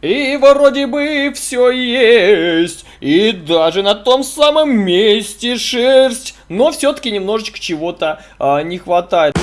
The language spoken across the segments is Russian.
И вроде бы все есть, и даже на том самом месте шерсть, но все-таки немножечко чего-то а, не хватает.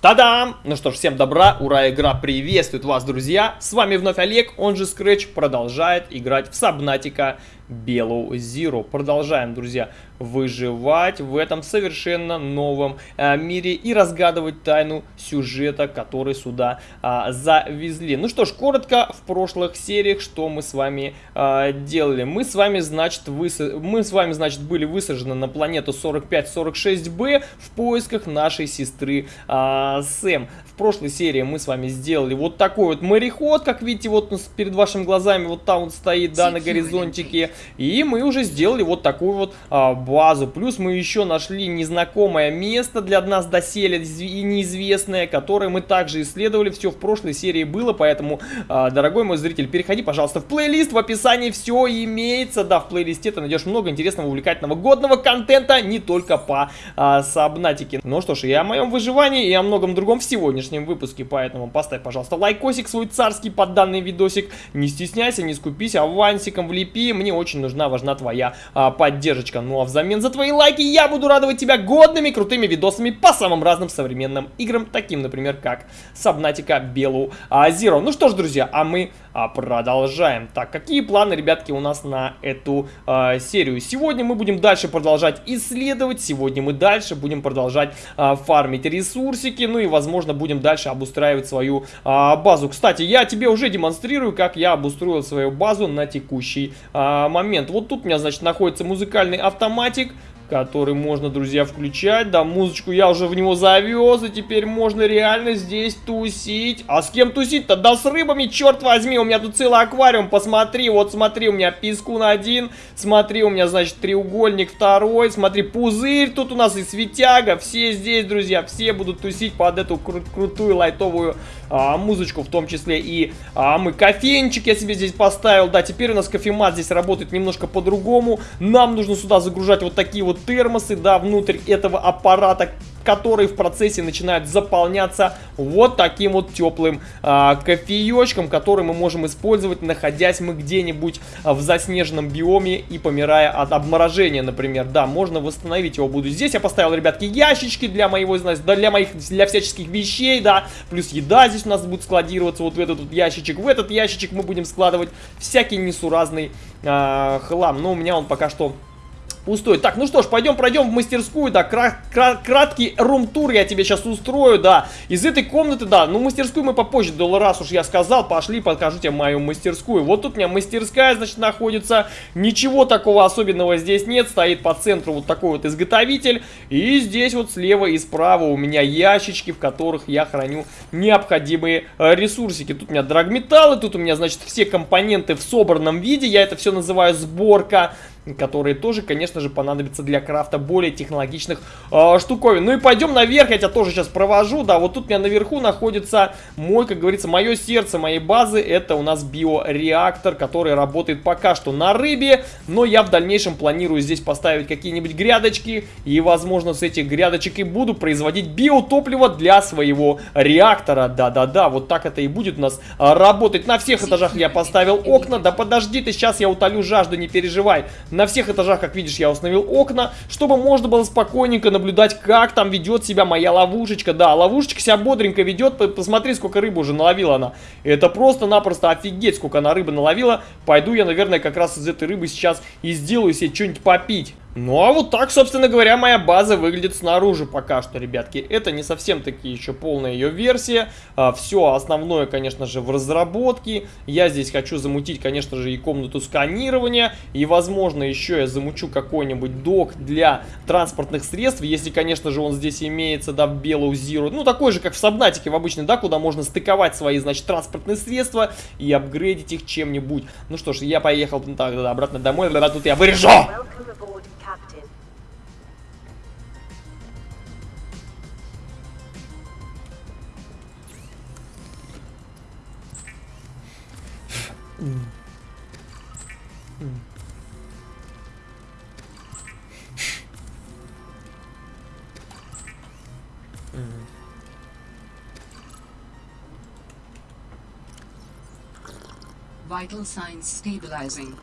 Та-дам! Ну что ж, всем добра, ура, игра приветствует вас, друзья! С вами вновь Олег, он же Scratch, продолжает играть в Сабнатика Белу Zero. Продолжаем, друзья, выживать в этом совершенно новом э, мире и разгадывать тайну сюжета, который сюда э, завезли. Ну что ж, коротко в прошлых сериях, что мы с вами э, делали. Мы с вами, значит, выс... мы с вами, значит, были высажены на планету 4546b в поисках нашей сестры э, Сэм. В прошлой серии мы с вами сделали вот такой вот мореход, как видите, вот перед вашими глазами вот там вот стоит, да, на горизонтике. И мы уже сделали вот такую вот а, базу. Плюс мы еще нашли незнакомое место для нас доселе и неизвестное, которое мы также исследовали. Все в прошлой серии было, поэтому, а, дорогой мой зритель, переходи, пожалуйста, в плейлист. В описании все имеется. Да, в плейлисте ты найдешь много интересного, увлекательного, годного контента, не только по а, Сабнатике. Ну что ж, и о моем выживании, и о многом другом в сегодняшнем выпуске. Поэтому поставь, пожалуйста, лайкосик свой царский под данный видосик. Не стесняйся, не скупись, авансиком влепи. Мне очень нужна, важна твоя а, поддержка. Ну а взамен за твои лайки я буду радовать тебя годными, крутыми видосами по самым разным современным играм, таким, например, как Сабнатика Белу Zero. Ну что ж, друзья, а мы продолжаем. Так, какие планы, ребятки, у нас на эту а, серию? Сегодня мы будем дальше продолжать исследовать, сегодня мы дальше будем продолжать а, фармить ресурсики, ну и, возможно, будем дальше обустраивать свою а, базу. Кстати, я тебе уже демонстрирую, как я обустроил свою базу на текущий а, момент. Вот тут у меня, значит, находится музыкальный автоматик который можно, друзья, включать. Да, музычку я уже в него завез, и теперь можно реально здесь тусить. А с кем тусить-то? Да с рыбами, черт возьми, у меня тут целый аквариум, посмотри, вот смотри, у меня пискун один, смотри, у меня, значит, треугольник второй, смотри, пузырь тут у нас и светяга, все здесь, друзья, все будут тусить под эту кру крутую лайтовую а, музычку, в том числе и а, мы кофейничек я себе здесь поставил, да, теперь у нас кофемат здесь работает немножко по-другому, нам нужно сюда загружать вот такие вот термосы, да, внутрь этого аппарата, который в процессе начинает заполняться вот таким вот теплым а, кофеечком, который мы можем использовать, находясь мы где-нибудь а, в заснеженном биоме и помирая от обморожения, например. Да, можно восстановить его буду. Здесь я поставил, ребятки, ящички для моего, знаете, для моих, для всяческих вещей, да, плюс еда здесь у нас будет складироваться вот в этот вот ящичек. В этот ящичек мы будем складывать всякий несуразный а, хлам, но у меня он пока что пустой. Так, ну что ж, пойдем пройдем в мастерскую, да, кра кра краткий рум-тур я тебе сейчас устрою, да. Из этой комнаты, да, ну мастерскую мы попозже, да, раз уж я сказал, пошли, покажу тебе мою мастерскую. Вот тут у меня мастерская, значит, находится, ничего такого особенного здесь нет, стоит по центру вот такой вот изготовитель. И здесь вот слева и справа у меня ящички, в которых я храню необходимые э, ресурсики. Тут у меня драгметаллы, тут у меня, значит, все компоненты в собранном виде, я это все называю сборка которые тоже, конечно же, понадобятся для крафта более технологичных э, штуковин. Ну и пойдем наверх, я тебя тоже сейчас провожу, да, вот тут у меня наверху находится мой, как говорится, мое сердце моей базы, это у нас биореактор, который работает пока что на рыбе, но я в дальнейшем планирую здесь поставить какие-нибудь грядочки, и, возможно, с этих грядочек и буду производить биотопливо для своего реактора, да-да-да, вот так это и будет у нас а, работать. На всех этажах я поставил окна, да подожди ты, сейчас я утолю жажду, не переживай. На всех этажах, как видишь, я установил окна, чтобы можно было спокойненько наблюдать, как там ведет себя моя ловушечка. Да, ловушечка себя бодренько ведет. Посмотри, сколько рыбы уже наловила она. Это просто-напросто офигеть, сколько она рыбы наловила. Пойду я, наверное, как раз из этой рыбы сейчас и сделаю себе что-нибудь попить. Ну а вот так, собственно говоря, моя база выглядит снаружи пока что, ребятки. Это не совсем таки еще полная ее версия. А, все основное, конечно же, в разработке. Я здесь хочу замутить, конечно же, и комнату сканирования. И, возможно, еще я замучу какой-нибудь док для транспортных средств. Если, конечно же, он здесь имеется, да, в Белую Zero. Ну, такой же, как в Сабнатике в обычной, да, куда можно стыковать свои, значит, транспортные средства и апгрейдить их чем-нибудь. Ну что ж, я поехал так, обратно домой. Тут я вырежу! Vital signs stabilizing.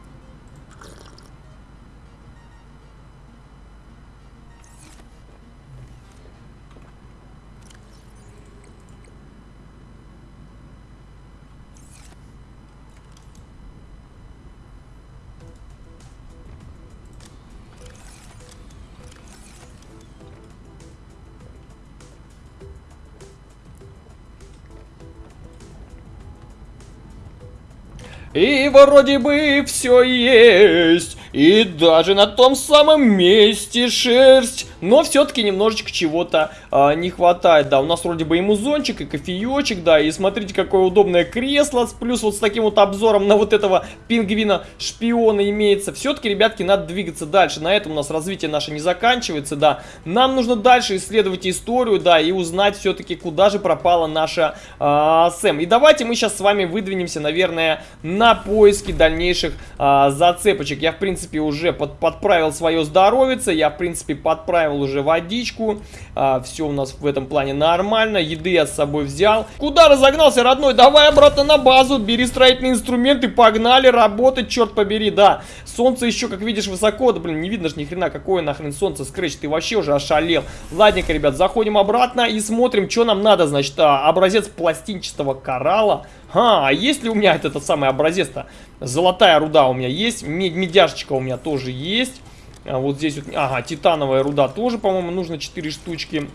И вроде бы все есть, и даже на том самом месте шерсть. Но все-таки немножечко чего-то а, не хватает. Да, у нас вроде бы и музончик, и кофеечек, да. И смотрите, какое удобное кресло. Плюс вот с таким вот обзором на вот этого пингвина-шпиона имеется. Все-таки, ребятки, надо двигаться дальше. На этом у нас развитие наше не заканчивается, да. Нам нужно дальше исследовать историю, да, и узнать все-таки, куда же пропала наша а, Сэм. И давайте мы сейчас с вами выдвинемся, наверное, на поиски дальнейших а, зацепочек. Я, в принципе, уже под, подправил свое здоровье. Я, в принципе, подправил уже водичку. А, все у нас в этом плане нормально. Еды я с собой взял. Куда разогнался, родной? Давай обратно на базу. Бери строительные инструменты. Погнали работать, черт побери. Да, солнце еще, как видишь, высоко. Да, блин, не видно ж ни хрена. Какое нахрен солнце, Скретч. Ты вообще уже ошалел. Ладненько, ребят, заходим обратно и смотрим, что нам надо. Значит, а, образец пластинчатого коралла. А, а есть ли у меня этот, этот самый образец-то? Золотая руда у меня есть. Медяшечка у меня тоже есть. А вот здесь вот, ага, титановая руда тоже, по-моему, нужно 4 штучки.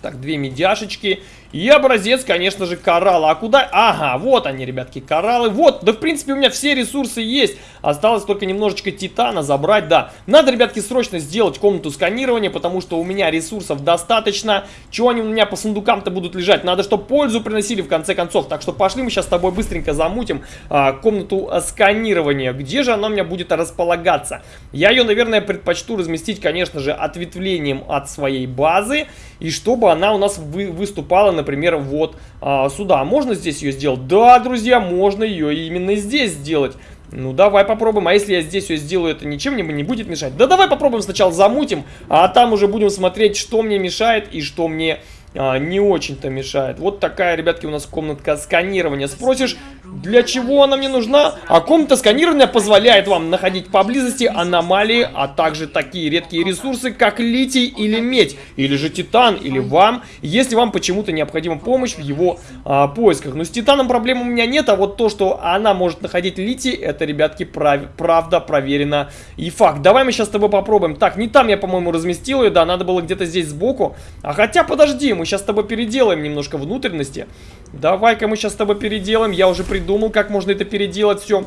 Так, две медяшечки. И образец, конечно же, коралла. А куда? Ага, вот они, ребятки, кораллы. Вот, да, в принципе, у меня все ресурсы есть. Осталось только немножечко титана забрать, да. Надо, ребятки, срочно сделать комнату сканирования, потому что у меня ресурсов достаточно. Чего они у меня по сундукам-то будут лежать? Надо, чтобы пользу приносили, в конце концов. Так что пошли мы сейчас с тобой быстренько замутим а, комнату а, сканирования. Где же она у меня будет располагаться? Я ее, наверное, предпочту разместить, конечно же, ответвлением от своей базы. И чтобы она у нас вы, выступала например, вот а, сюда. Можно здесь ее сделать? Да, друзья, можно ее именно здесь сделать. Ну, давай попробуем. А если я здесь ее сделаю, это ничем мне не будет мешать? Да давай попробуем сначала замутим, а там уже будем смотреть, что мне мешает и что мне а, не очень-то мешает. Вот такая, ребятки, у нас комнатка сканирования. Спросишь, для чего она мне нужна? А комната сканирования позволяет вам находить поблизости аномалии, а также такие редкие ресурсы, как литий или медь, или же титан, или вам, если вам почему-то необходима помощь в его а, поисках. Но с титаном проблем у меня нет, а вот то, что она может находить литий, это, ребятки, прав, правда проверено и факт. Давай мы сейчас с тобой попробуем. Так, не там я, по-моему, разместил ее, да, надо было где-то здесь сбоку. А хотя, подожди, мы сейчас с тобой переделаем немножко внутренности. Давай-ка мы сейчас с тобой переделаем, я уже придумал, как можно это переделать все.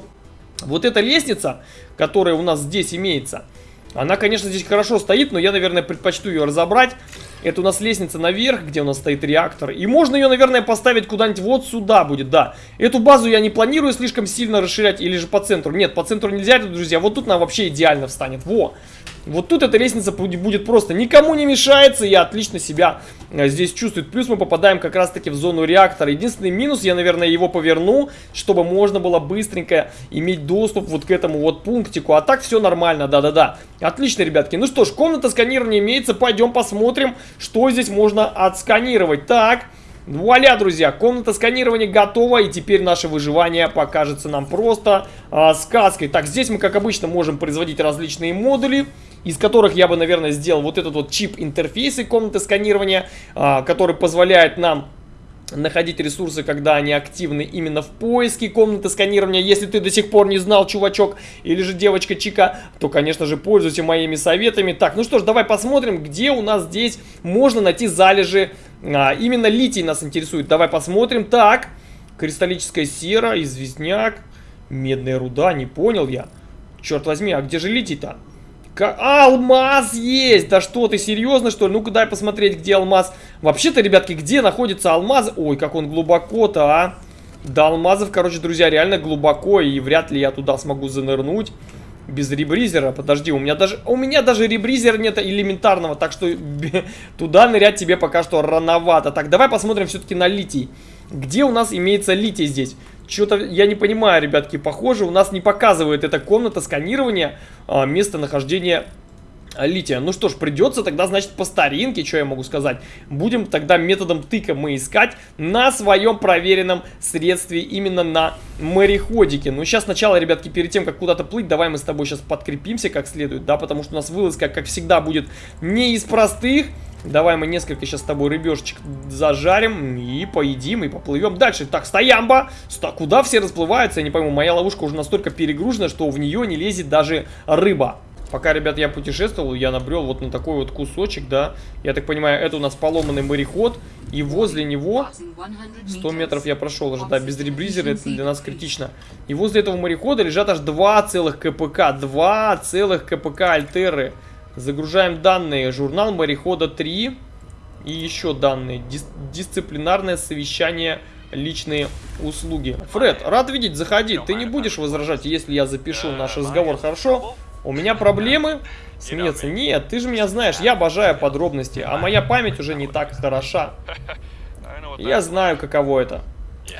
Вот эта лестница, которая у нас здесь имеется, она, конечно, здесь хорошо стоит, но я, наверное, предпочту ее разобрать. Это у нас лестница наверх, где у нас стоит реактор. И можно ее, наверное, поставить куда-нибудь вот сюда будет, да. Эту базу я не планирую слишком сильно расширять или же по центру. Нет, по центру нельзя, друзья. Вот тут нам вообще идеально встанет. Во! Вот тут эта лестница будет просто никому не мешается и отлично себя э, здесь чувствует. Плюс мы попадаем как раз таки в зону реактора. Единственный минус, я, наверное, его поверну, чтобы можно было быстренько иметь доступ вот к этому вот пунктику. А так все нормально, да-да-да. Отлично, ребятки. Ну что ж, комната сканирования имеется. Пойдем посмотрим, что здесь можно отсканировать. Так... Вуаля, друзья, комната сканирования готова, и теперь наше выживание покажется нам просто э, сказкой. Так, здесь мы, как обычно, можем производить различные модули из которых я бы, наверное, сделал вот этот вот чип интерфейса комнаты сканирования, а, который позволяет нам находить ресурсы, когда они активны именно в поиске комнаты сканирования. Если ты до сих пор не знал, чувачок или же девочка Чика, то, конечно же, пользуйся моими советами. Так, ну что ж, давай посмотрим, где у нас здесь можно найти залежи. А, именно литий нас интересует. Давай посмотрим. Так, кристаллическая сера, известняк, медная руда, не понял я. Черт возьми, а где же литий-то? Алмаз есть! Да что ты, серьезно что ли? Ну-ка дай посмотреть, где алмаз. Вообще-то, ребятки, где находится алмаз? Ой, как он глубоко-то, а! До алмазов, короче, друзья, реально глубоко, и вряд ли я туда смогу занырнуть. Без ребризера, подожди, у меня даже у меня даже ребризера нет элементарного, так что туда нырять тебе пока что рановато. Так, давай посмотрим все-таки на литий. Где у нас имеется литий здесь? Что-то я не понимаю, ребятки, похоже, у нас не показывает эта комната сканирования а, местонахождения лития. Ну что ж, придется тогда, значит, по старинке, что я могу сказать. Будем тогда методом тыка мы искать на своем проверенном средстве, именно на мореходике. Ну, сейчас сначала, ребятки, перед тем, как куда-то плыть, давай мы с тобой сейчас подкрепимся как следует, да, потому что у нас вылазка, как всегда, будет не из простых. Давай мы несколько сейчас с тобой рыбешечек зажарим и поедим, и поплывем дальше. Так, стоямба! Ста куда все расплываются? Я не пойму, моя ловушка уже настолько перегружена, что в нее не лезет даже рыба. Пока, ребят, я путешествовал, я набрел вот на такой вот кусочек, да. Я так понимаю, это у нас поломанный мореход. И возле него 100 метров я прошел уже, да, без ребризера это для нас критично. И возле этого морехода лежат аж два целых КПК, два целых КПК Альтеры. Загружаем данные. Журнал морехода 3. И еще данные. Дис дисциплинарное совещание личные услуги. Фред, рад видеть, заходи. Ты не будешь возражать, если я запишу наш разговор, хорошо? У меня проблемы? Смеется. Нет, ты же меня знаешь, я обожаю подробности, а моя память уже не так хороша. Я знаю, каково это.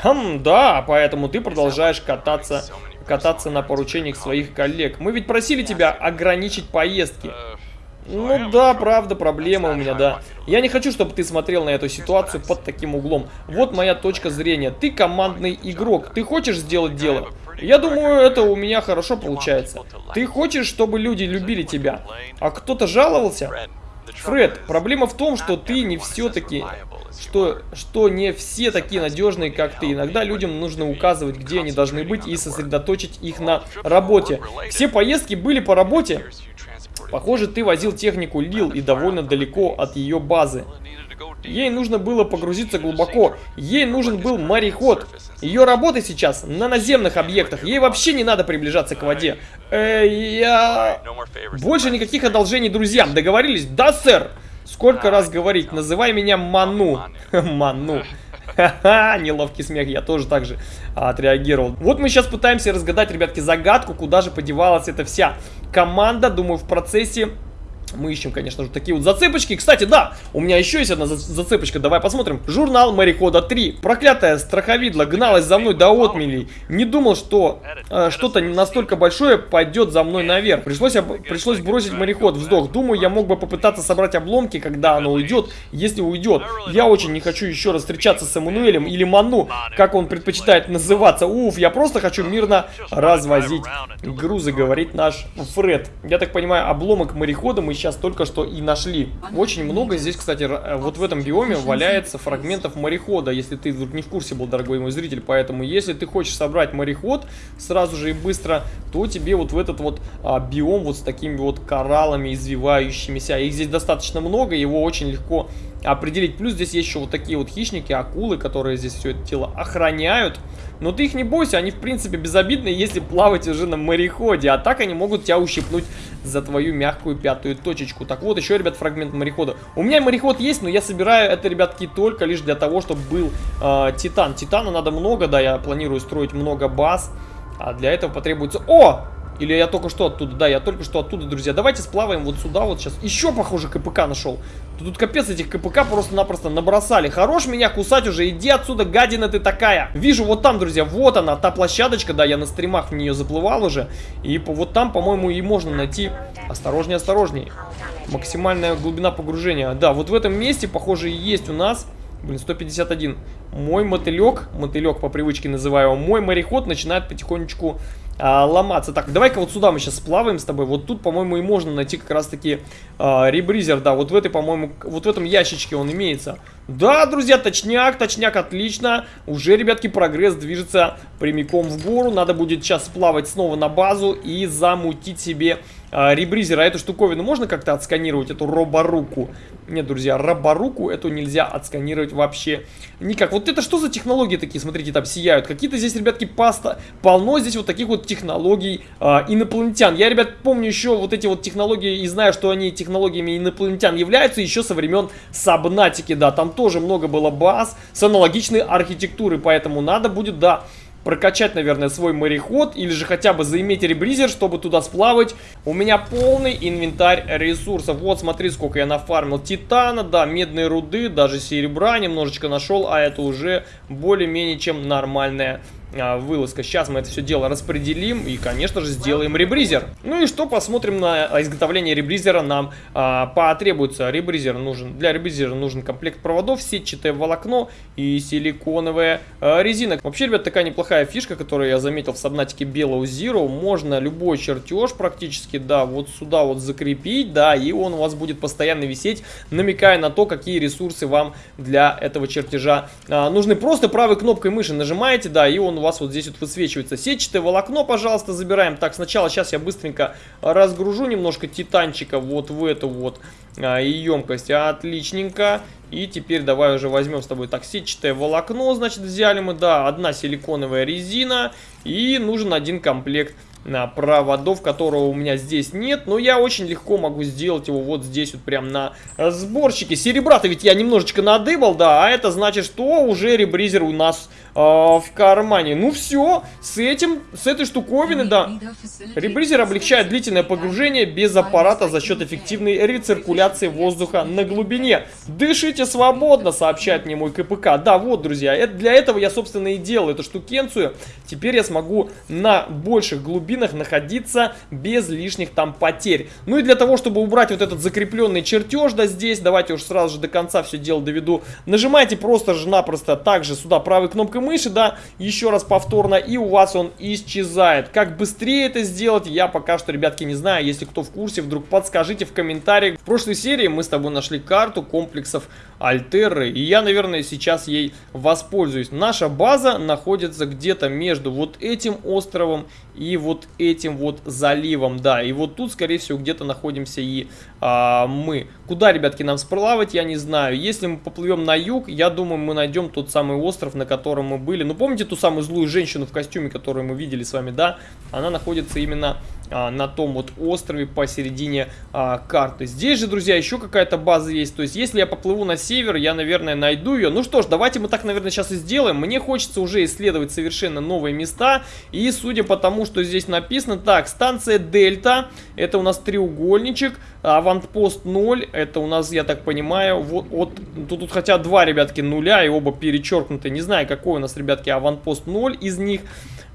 Хм, да, поэтому ты продолжаешь кататься, кататься на поручениях своих коллег. Мы ведь просили тебя ограничить поездки. Ну да, правда, проблема у меня, да. Я не хочу, чтобы ты смотрел на эту ситуацию под таким углом. Вот моя точка зрения. Ты командный игрок. Ты хочешь сделать дело? Я думаю, это у меня хорошо получается. Ты хочешь, чтобы люди любили тебя? А кто-то жаловался? Фред, проблема в том, что ты не все-таки... Что, что не все такие надежные, как ты. Иногда людям нужно указывать, где они должны быть и сосредоточить их на работе. Все поездки были по работе. Похоже, ты возил технику Лил и довольно далеко от ее базы. Ей нужно было погрузиться глубоко. Ей нужен был мореход. Ее работа сейчас на наземных объектах. Ей вообще не надо приближаться к воде. Э, я... Больше никаких одолжений друзьям. Договорились? Да, сэр. Сколько раз говорить? Называй меня Ману. Ману. Ха-ха, неловкий смех, я тоже так же а, отреагировал. Вот мы сейчас пытаемся разгадать, ребятки, загадку, куда же подевалась эта вся команда. Думаю, в процессе мы ищем, конечно же, такие вот зацепочки. Кстати, да, у меня еще есть одна зацепочка. Давай посмотрим. Журнал морехода 3. Проклятая страховидла гналась за мной до отмелей. Не думал, что э, что-то настолько большое пойдет за мной наверх. Пришлось, пришлось бросить мореход. Вздох. Думаю, я мог бы попытаться собрать обломки, когда оно уйдет, если уйдет. Я очень не хочу еще раз встречаться с Эммануэлем или Ману, как он предпочитает называться. Уф, я просто хочу мирно развозить грузы, говорит наш Фред. Я так понимаю, обломок морехода мы сейчас только что и нашли. Очень много здесь, кстати, э, вот в этом биоме валяется фрагментов морехода, если ты вдруг не в курсе был, дорогой мой зритель. Поэтому, если ты хочешь собрать мореход сразу же и быстро, то тебе вот в этот вот а, биом вот с такими вот кораллами извивающимися, их здесь достаточно много, его очень легко определить. Плюс здесь есть еще вот такие вот хищники, акулы, которые здесь все это тело охраняют. Но ты их не бойся, они в принципе безобидные, если плавать уже на мореходе. А так они могут тебя ущипнуть за твою мягкую пятую точечку. Так вот, еще, ребят, фрагмент морехода. У меня мореход есть, но я собираю это, ребятки, только лишь для того, чтобы был э, титан. Титана надо много, да, я планирую строить много баз. А для этого потребуется... О! Или я только что оттуда? Да, я только что оттуда, друзья. Давайте сплаваем вот сюда вот сейчас. Еще, похоже, КПК нашел. Тут капец этих КПК просто-напросто набросали. Хорош меня кусать уже, иди отсюда, гадина ты такая. Вижу вот там, друзья, вот она, та площадочка, да, я на стримах в нее заплывал уже. И вот там, по-моему, и можно найти... Осторожнее, осторожнее. Максимальная глубина погружения. Да, вот в этом месте, похоже, и есть у нас... Блин, 151. Мой мотылек, мотылек по привычке называю мой мореход начинает потихонечку а, ломаться. Так, давай-ка вот сюда мы сейчас сплаваем с тобой. Вот тут, по-моему, и можно найти как раз-таки а, ребризер. Да, вот в этой, по-моему, вот в этом ящичке он имеется. Да, друзья, точняк, точняк, отлично. Уже, ребятки, прогресс движется прямиком в гору. Надо будет сейчас сплавать снова на базу и замутить себе а, ребризера. Эту штуковину можно как-то отсканировать, эту роборуку? Нет, друзья, роборуку эту нельзя отсканировать вообще никак. Вот это что за технологии такие, смотрите, там сияют. Какие-то здесь, ребятки, паста. Полно здесь вот таких вот технологий а, инопланетян. Я, ребят, помню еще вот эти вот технологии и знаю, что они технологиями инопланетян являются еще со времен Сабнатики, да. Там тоже много было баз с аналогичной архитектурой, поэтому надо будет, да, прокачать, наверное, свой мореход или же хотя бы заиметь ребризер, чтобы туда сплавать. У меня полный инвентарь ресурсов. Вот, смотри, сколько я нафармил титана, да, медные руды, даже серебра немножечко нашел, а это уже более-менее чем нормальная вылазка. Сейчас мы это все дело распределим и, конечно же, сделаем ребризер. Ну и что, посмотрим на изготовление ребризера нам а, потребуется. Ребризер нужен, для ребризера нужен комплект проводов, сетчатое волокно и силиконовая а, резина. Вообще, ребят, такая неплохая фишка, которую я заметил в сабнатике Белого Zero. Можно любой чертеж практически, да, вот сюда вот закрепить, да, и он у вас будет постоянно висеть, намекая на то, какие ресурсы вам для этого чертежа а, нужны. Просто правой кнопкой мыши нажимаете, да, и он у вас вот здесь вот высвечивается. Сетчатое волокно, пожалуйста, забираем. Так, сначала сейчас я быстренько разгружу немножко титанчика вот в эту вот а, емкость. Отличненько. И теперь давай уже возьмем с тобой так сетчатое волокно, значит, взяли мы, да, одна силиконовая резина и нужен один комплект проводов, которого у меня здесь нет. Но я очень легко могу сделать его вот здесь вот прям на сборщике. Серебра-то ведь я немножечко надыбал, да, а это значит, что уже ребризер у нас э, в кармане. Ну все, с этим, с этой штуковины, да. Ребризер облегчает длительное погружение без аппарата за счет эффективной рециркуляции воздуха на глубине. Дышите свободно, сообщает мне мой КПК. Да, вот, друзья, это, для этого я, собственно, и делал эту штукенцию. Теперь я смогу на больших глубинах находиться без лишних там потерь. Ну и для того, чтобы убрать вот этот закрепленный чертеж, да, здесь, давайте уж сразу же до конца все дело доведу. Нажимайте просто же напросто также сюда правой кнопкой мыши, да, еще раз повторно, и у вас он исчезает. Как быстрее это сделать, я пока что, ребятки, не знаю. Если кто в курсе, вдруг подскажите в комментариях. В прошлой серии мы с тобой нашли карту комплексов Альтерры, и я, наверное, сейчас ей воспользуюсь. Наша база находится где-то между вот этим островом и вот этим вот заливом, да. И вот тут, скорее всего, где-то находимся и а, мы. Куда, ребятки, нам сплавать, я не знаю. Если мы поплывем на юг, я думаю, мы найдем тот самый остров, на котором мы были. Ну, помните ту самую злую женщину в костюме, которую мы видели с вами, да? Она находится именно а, на том вот острове посередине а, карты. Здесь же, друзья, еще какая-то база есть. То есть, если я поплыву на север, я, наверное, найду ее. Ну что ж, давайте мы так, наверное, сейчас и сделаем. Мне хочется уже исследовать совершенно новые места. И судя по тому, что здесь написано, так, станция Дельта, это у нас треугольничек. Аванпост 0, это у нас, я так понимаю, вот, вот тут, тут хотя два, ребятки, нуля, и оба перечеркнуты. Не знаю, какой у нас, ребятки, аванпост 0 из них.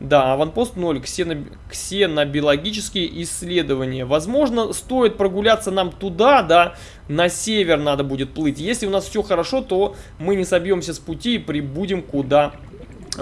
Да, аванпост 0, ксено, ксенобиологические исследования. Возможно, стоит прогуляться нам туда, да, на север надо будет плыть. Если у нас все хорошо, то мы не собьемся с пути и прибудем куда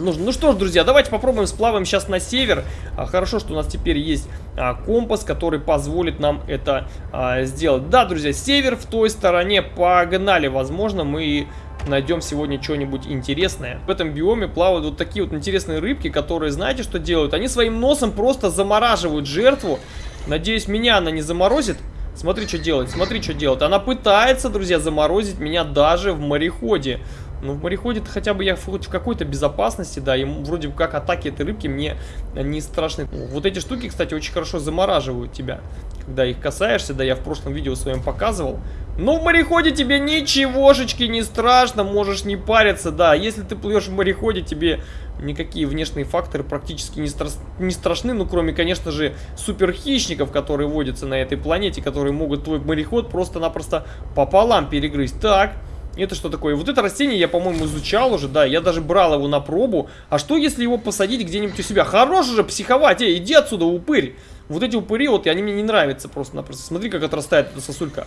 нужно. Ну что ж, друзья, давайте попробуем сплаваем сейчас на север. А, хорошо, что у нас теперь есть а, компас, который позволит нам это а, сделать. Да, друзья, север в той стороне. Погнали. Возможно, мы найдем сегодня что-нибудь интересное. В этом биоме плавают вот такие вот интересные рыбки, которые, знаете, что делают? Они своим носом просто замораживают жертву. Надеюсь, меня она не заморозит. Смотри, что делает, смотри, что делает. Она пытается, друзья, заморозить меня даже в мореходе. Ну, в мореходе хотя бы я хоть в какой-то безопасности, да, и вроде как атаки этой рыбки мне не страшны. Вот эти штуки, кстати, очень хорошо замораживают тебя, когда их касаешься, да, я в прошлом видео своем показывал. Но в мореходе тебе ничегошечки не страшно, можешь не париться, да, если ты плывешь в мореходе, тебе никакие внешние факторы практически не, стра не страшны, ну, кроме, конечно же, суперхищников, которые водятся на этой планете, которые могут твой мореход просто-напросто пополам перегрызть. Так... Это что такое? Вот это растение я, по-моему, изучал уже, да, я даже брал его на пробу. А что, если его посадить где-нибудь у себя? Хорош же психовать, эй, иди отсюда, упырь. Вот эти упыри, вот, они мне не нравятся просто-напросто. Смотри, как отрастает эта сосулька.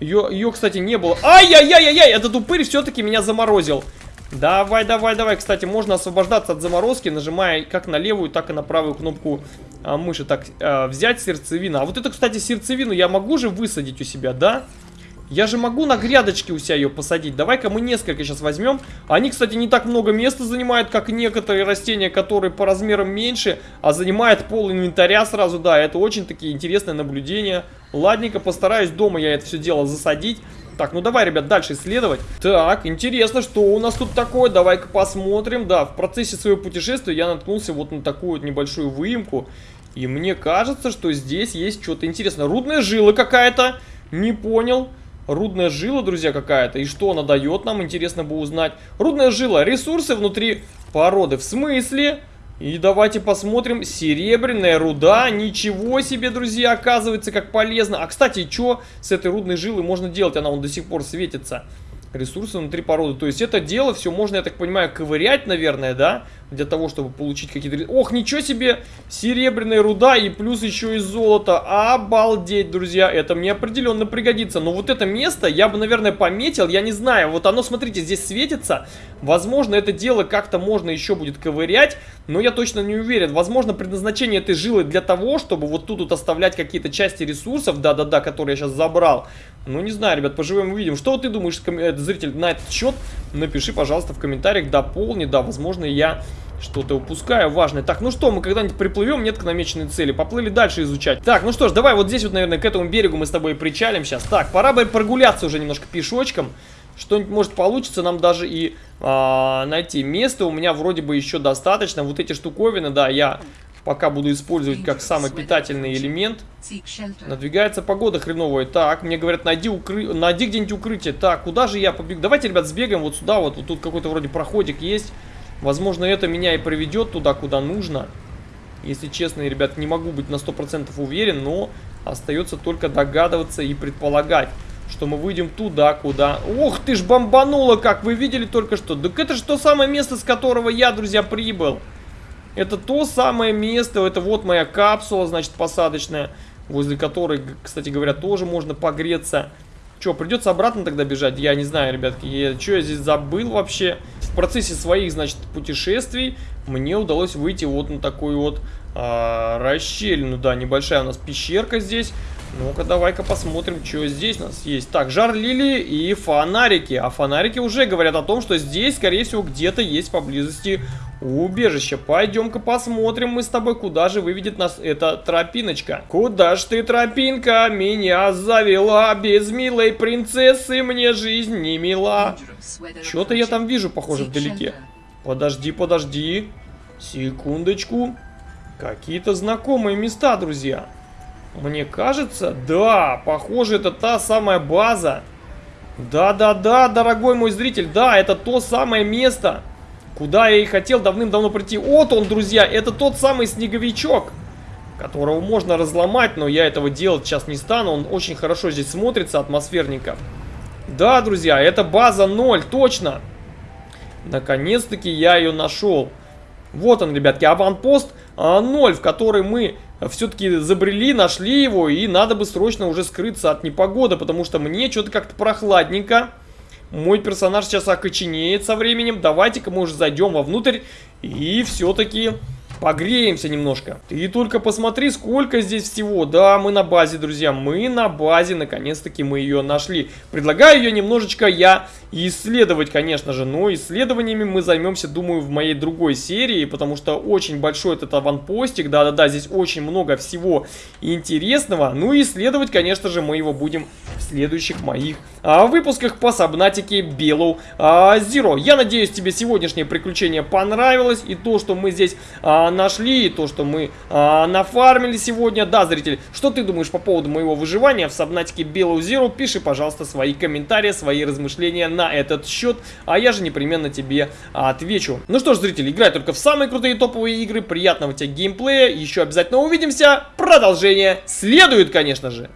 Ее, ее, кстати, не было. Ай-яй-яй-яй, этот упырь все-таки меня заморозил. Давай, давай, давай. Кстати, можно освобождаться от заморозки, нажимая как на левую, так и на правую кнопку а, мыши. Так, а, взять сердцевину. А вот это, кстати, сердцевину я могу же высадить у себя, да? Да. Я же могу на грядочке у себя ее посадить. Давай-ка мы несколько сейчас возьмем. Они, кстати, не так много места занимают, как некоторые растения, которые по размерам меньше, а занимает пол инвентаря сразу. Да, это очень такие интересные наблюдения. Ладненько, постараюсь дома я это все дело засадить. Так, ну давай, ребят, дальше исследовать. Так, интересно, что у нас тут такое. Давай-ка посмотрим. Да, в процессе своего путешествия я наткнулся вот на такую вот небольшую выемку. И мне кажется, что здесь есть что-то интересное. Рудная жила какая-то. Не понял. Рудная жила, друзья, какая-то. И что она дает нам, интересно бы узнать. Рудная жила. Ресурсы внутри породы. В смысле? И давайте посмотрим. Серебряная руда. Ничего себе, друзья, оказывается, как полезно. А, кстати, что с этой рудной жилой можно делать? Она он до сих пор светится. Ресурсы внутри породы. То есть это дело все можно, я так понимаю, ковырять, наверное, да? Для того, чтобы получить какие-то... Ох, ничего себе! Серебряная руда и плюс еще и золото. Обалдеть, друзья, это мне определенно пригодится. Но вот это место я бы, наверное, пометил, я не знаю. Вот оно, смотрите, здесь светится. Возможно, это дело как-то можно еще будет ковырять, но я точно не уверен. Возможно, предназначение этой жилы для того, чтобы вот тут вот оставлять какие-то части ресурсов, да-да-да, которые я сейчас забрал. Ну, не знаю, ребят, поживем увидим. Что ты думаешь, э, зритель, на этот счет? Напиши, пожалуйста, в комментариях, дополни, да, возможно, я что-то упускаю важное. Так, ну что, мы когда-нибудь приплывем, нет к намеченной цели. Поплыли дальше изучать. Так, ну что ж, давай вот здесь вот, наверное, к этому берегу мы с тобой причалим сейчас. Так, пора бы прогуляться уже немножко пешочком. Что-нибудь может получится нам даже и а, найти. Место у меня вроде бы еще достаточно. Вот эти штуковины, да, я пока буду использовать как самый питательный элемент. Надвигается погода хреновая. Так, мне говорят, найди, укры... найди где-нибудь укрытие. Так, куда же я побегу? Давайте, ребят, сбегаем вот сюда. Вот, вот тут какой-то вроде проходик есть. Возможно, это меня и приведет туда, куда нужно. Если честно, ребят, не могу быть на 100% уверен, но остается только догадываться и предполагать, что мы выйдем туда, куда... Ох ты ж, бомбануло, как вы видели только что. Так это же то самое место, с которого я, друзья, прибыл. Это то самое место, это вот моя капсула, значит, посадочная, возле которой, кстати говоря, тоже можно погреться. Что, придется обратно тогда бежать? Я не знаю, ребятки, я, что я здесь забыл вообще? В процессе своих, значит, путешествий мне удалось выйти вот на такую вот а, расщелину. Да, небольшая у нас пещерка здесь. Ну-ка, давай-ка посмотрим, что здесь у нас есть. Так, жар лилии и фонарики. А фонарики уже говорят о том, что здесь, скорее всего, где-то есть поблизости убежище. Пойдем-ка посмотрим мы с тобой, куда же выведет нас эта тропиночка. Куда ж ты, тропинка, меня завела? Без милой принцессы мне жизнь не мила. Что-то я там вижу, похоже, вдалеке. Подожди, подожди. Секундочку. Какие-то знакомые места, друзья. Мне кажется, да, похоже, это та самая база. Да-да-да, дорогой мой зритель, да, это то самое место, Куда я и хотел давным-давно прийти. Вот он, друзья, это тот самый снеговичок, которого можно разломать, но я этого делать сейчас не стану. Он очень хорошо здесь смотрится, атмосферненько. Да, друзья, это база 0, точно. Наконец-таки я ее нашел. Вот он, ребятки, аванпост 0, а, в который мы все-таки забрели, нашли его, и надо бы срочно уже скрыться от непогоды, потому что мне что-то как-то прохладненько. Мой персонаж сейчас окоченеет со временем. Давайте-ка мы уже зайдем вовнутрь и все-таки Погреемся немножко. Ты только посмотри, сколько здесь всего. Да, мы на базе, друзья. Мы на базе. Наконец-таки мы ее нашли. Предлагаю ее немножечко я исследовать, конечно же. Но исследованиями мы займемся, думаю, в моей другой серии. Потому что очень большой этот аванпостик. Да-да-да, здесь очень много всего интересного. Ну и исследовать, конечно же, мы его будем в следующих моих а, выпусках по Сабнатике Белоу а. Я надеюсь, тебе сегодняшнее приключение понравилось. И то, что мы здесь... А, нашли, то, что мы а, нафармили сегодня. Да, зритель, что ты думаешь по поводу моего выживания в Сабнатике Белую Zero? Пиши, пожалуйста, свои комментарии, свои размышления на этот счет, а я же непременно тебе отвечу. Ну что ж, зритель, играй только в самые крутые топовые игры, приятного тебе геймплея, еще обязательно увидимся, продолжение следует, конечно же.